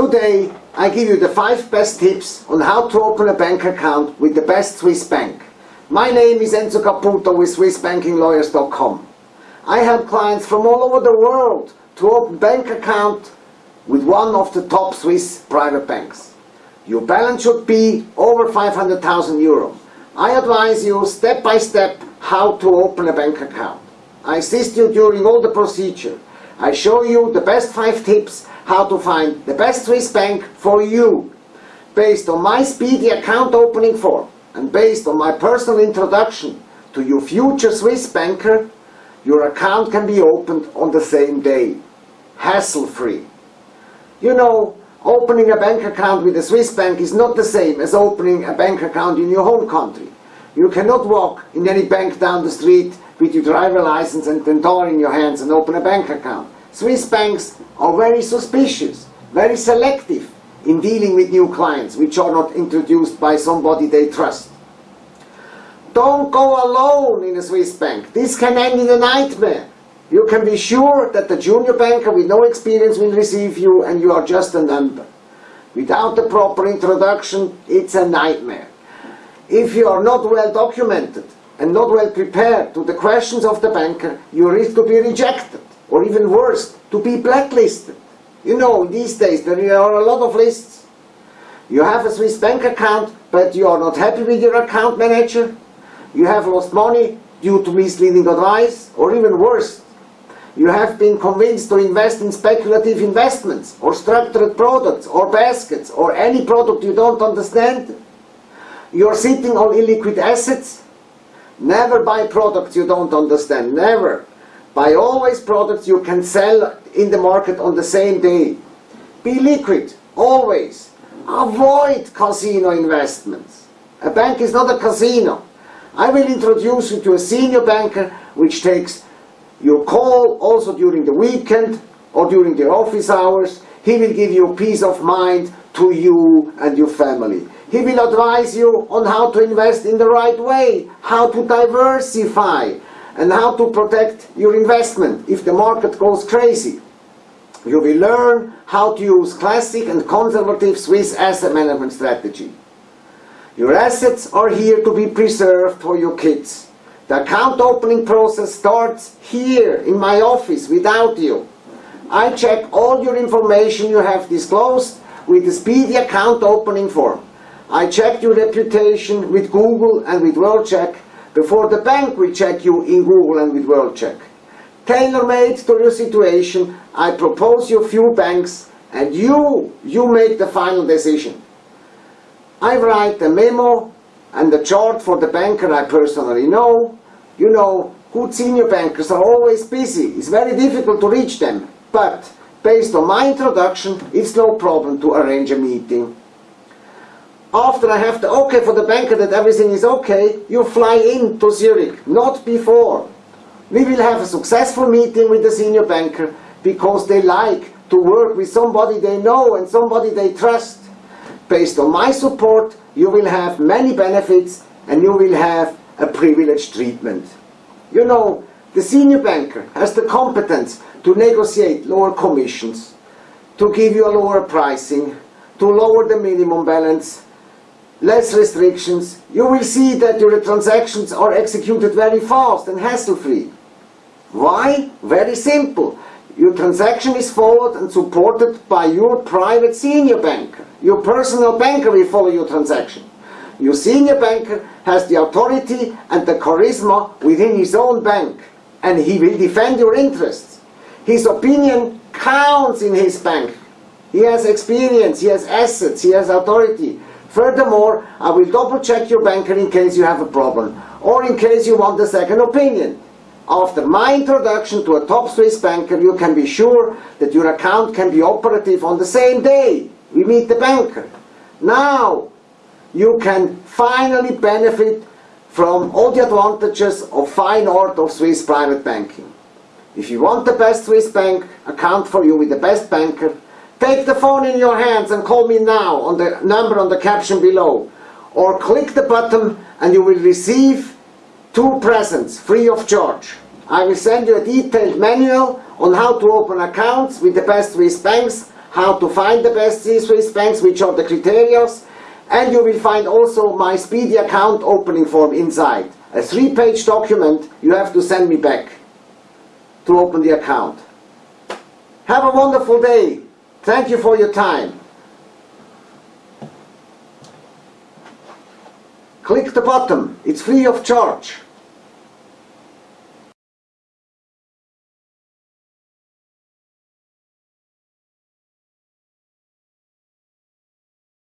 Today I give you the 5 best tips on how to open a bank account with the best Swiss bank. My name is Enzo Caputo with SwissBankingLawyers.com. I help clients from all over the world to open bank account with one of the top Swiss private banks. Your balance should be over 500,000 euro. I advise you step by step how to open a bank account. I assist you during all the procedure. I show you the best 5 tips how to find the best Swiss bank for you based on my speedy account opening form and based on my personal introduction to your future Swiss banker, your account can be opened on the same day, hassle-free. You know, opening a bank account with a Swiss bank is not the same as opening a bank account in your home country. You cannot walk in any bank down the street with your driver license and the door in your hands and open a bank account. Swiss banks are very suspicious, very selective in dealing with new clients which are not introduced by somebody they trust. Don't go alone in a Swiss bank. This can end in a nightmare. You can be sure that the junior banker with no experience will receive you and you are just a number. Without the proper introduction, it's a nightmare. If you are not well documented and not well prepared to the questions of the banker, you risk to be rejected, or even worse, to be blacklisted. You know, these days there are a lot of lists. You have a Swiss bank account, but you are not happy with your account manager. You have lost money due to misleading advice, or even worse, you have been convinced to invest in speculative investments, or structured products, or baskets, or any product you don't understand. You're sitting on illiquid assets. Never buy products you don't understand, never. Buy always products you can sell in the market on the same day. Be liquid, always. Avoid casino investments. A bank is not a casino. I will introduce you to a senior banker which takes your call also during the weekend or during the office hours. He will give you peace of mind to you and your family. He will advise you on how to invest in the right way, how to diversify, and how to protect your investment if the market goes crazy. You will learn how to use classic and conservative Swiss asset management strategy. Your assets are here to be preserved for your kids. The account opening process starts here in my office without you. I check all your information you have disclosed with the speedy account opening form. I check your reputation with Google and with WorldCheck before the bank will check you in Google and with WorldCheck. Tailor-made to your situation, I propose you a few banks and you, you make the final decision. I write a memo and a chart for the banker I personally know. You know, good senior bankers are always busy. It's very difficult to reach them. But based on my introduction, it's no problem to arrange a meeting. After I have the okay for the banker that everything is okay, you fly in to Zurich, not before. We will have a successful meeting with the senior banker because they like to work with somebody they know and somebody they trust. Based on my support, you will have many benefits and you will have a privileged treatment. You know, the senior banker has the competence to negotiate lower commissions, to give you a lower pricing, to lower the minimum balance, less restrictions. You will see that your transactions are executed very fast and hassle-free. Why? Very simple. Your transaction is followed and supported by your private senior banker. Your personal banker will follow your transaction. Your senior banker has the authority and the charisma within his own bank and he will defend your interests. His opinion counts in his bank. He has experience, he has assets, he has authority. Furthermore, I will double check your banker in case you have a problem or in case you want a second opinion. After my introduction to a top Swiss banker, you can be sure that your account can be operative on the same day we meet the banker. Now, you can finally benefit from all the advantages of fine art of Swiss private banking. If you want the best Swiss bank account for you with the best banker, Take the phone in your hands and call me now on the number on the caption below or click the button and you will receive two presents free of charge. I will send you a detailed manual on how to open accounts with the best Swiss banks, how to find the best Swiss banks, which are the criteria, and you will find also my speedy account opening form inside. A three-page document you have to send me back to open the account. Have a wonderful day! Thank you for your time. Click the button, it's free of charge.